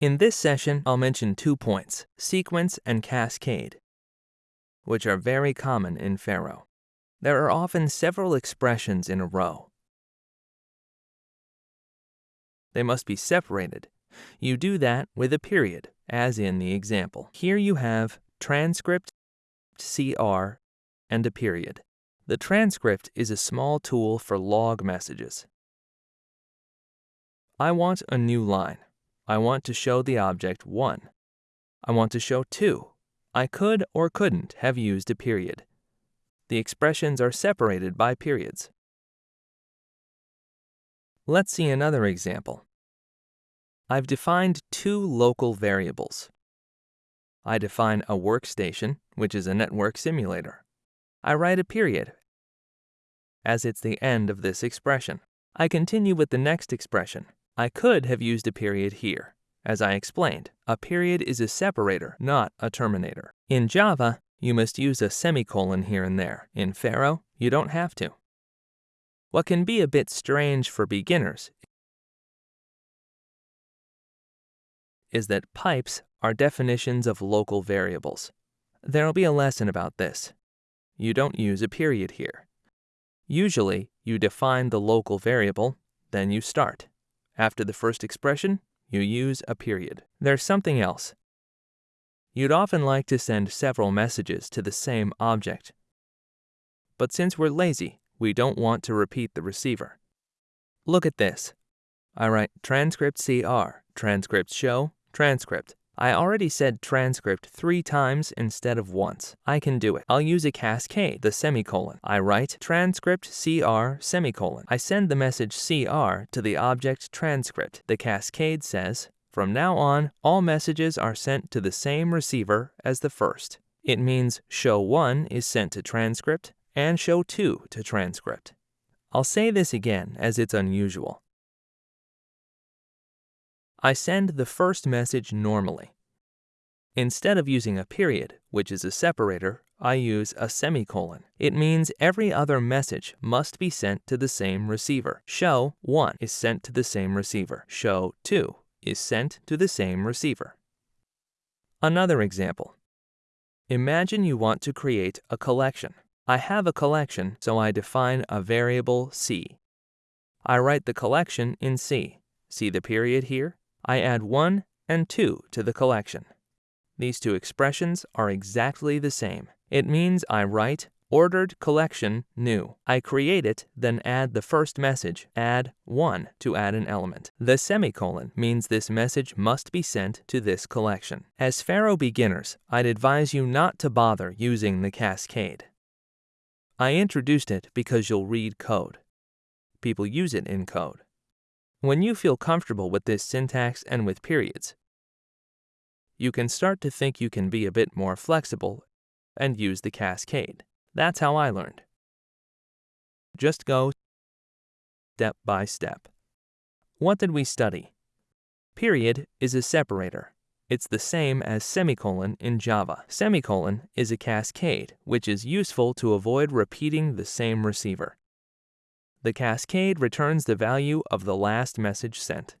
In this session, I'll mention two points, sequence and cascade, which are very common in Pharo. There are often several expressions in a row. They must be separated. You do that with a period, as in the example. Here you have transcript, CR, and a period. The transcript is a small tool for log messages. I want a new line. I want to show the object 1. I want to show 2. I could or couldn't have used a period. The expressions are separated by periods. Let's see another example. I've defined two local variables. I define a workstation, which is a network simulator. I write a period, as it's the end of this expression. I continue with the next expression. I could have used a period here. As I explained, a period is a separator, not a terminator. In Java, you must use a semicolon here and there. In Pharo, you don't have to. What can be a bit strange for beginners is that pipes are definitions of local variables. There'll be a lesson about this. You don't use a period here. Usually, you define the local variable, then you start. After the first expression, you use a period. There's something else. You'd often like to send several messages to the same object. But since we're lazy, we don't want to repeat the receiver. Look at this. I write transcript CR, transcript show, transcript. I already said transcript three times instead of once. I can do it. I'll use a cascade, the semicolon. I write transcript CR semicolon. I send the message CR to the object transcript. The cascade says, from now on, all messages are sent to the same receiver as the first. It means show 1 is sent to transcript and show 2 to transcript. I'll say this again as it's unusual. I send the first message normally. Instead of using a period, which is a separator, I use a semicolon. It means every other message must be sent to the same receiver. Show 1 is sent to the same receiver. Show 2 is sent to the same receiver. Another example. Imagine you want to create a collection. I have a collection, so I define a variable C. I write the collection in C. See the period here? I add 1 and 2 to the collection. These two expressions are exactly the same. It means I write ordered collection new. I create it, then add the first message, add 1 to add an element. The semicolon means this message must be sent to this collection. As Pharo beginners, I'd advise you not to bother using the cascade. I introduced it because you'll read code. People use it in code. When you feel comfortable with this syntax and with periods, you can start to think you can be a bit more flexible and use the cascade. That's how I learned. Just go step by step. What did we study? Period is a separator. It's the same as semicolon in Java. Semicolon is a cascade, which is useful to avoid repeating the same receiver. The cascade returns the value of the last message sent.